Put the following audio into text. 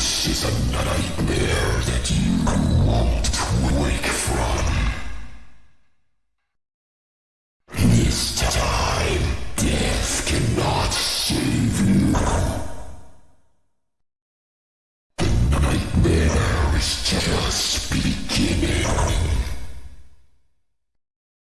This is a nightmare that you won't wake from. This time, death cannot save you. The nightmare is just beginning.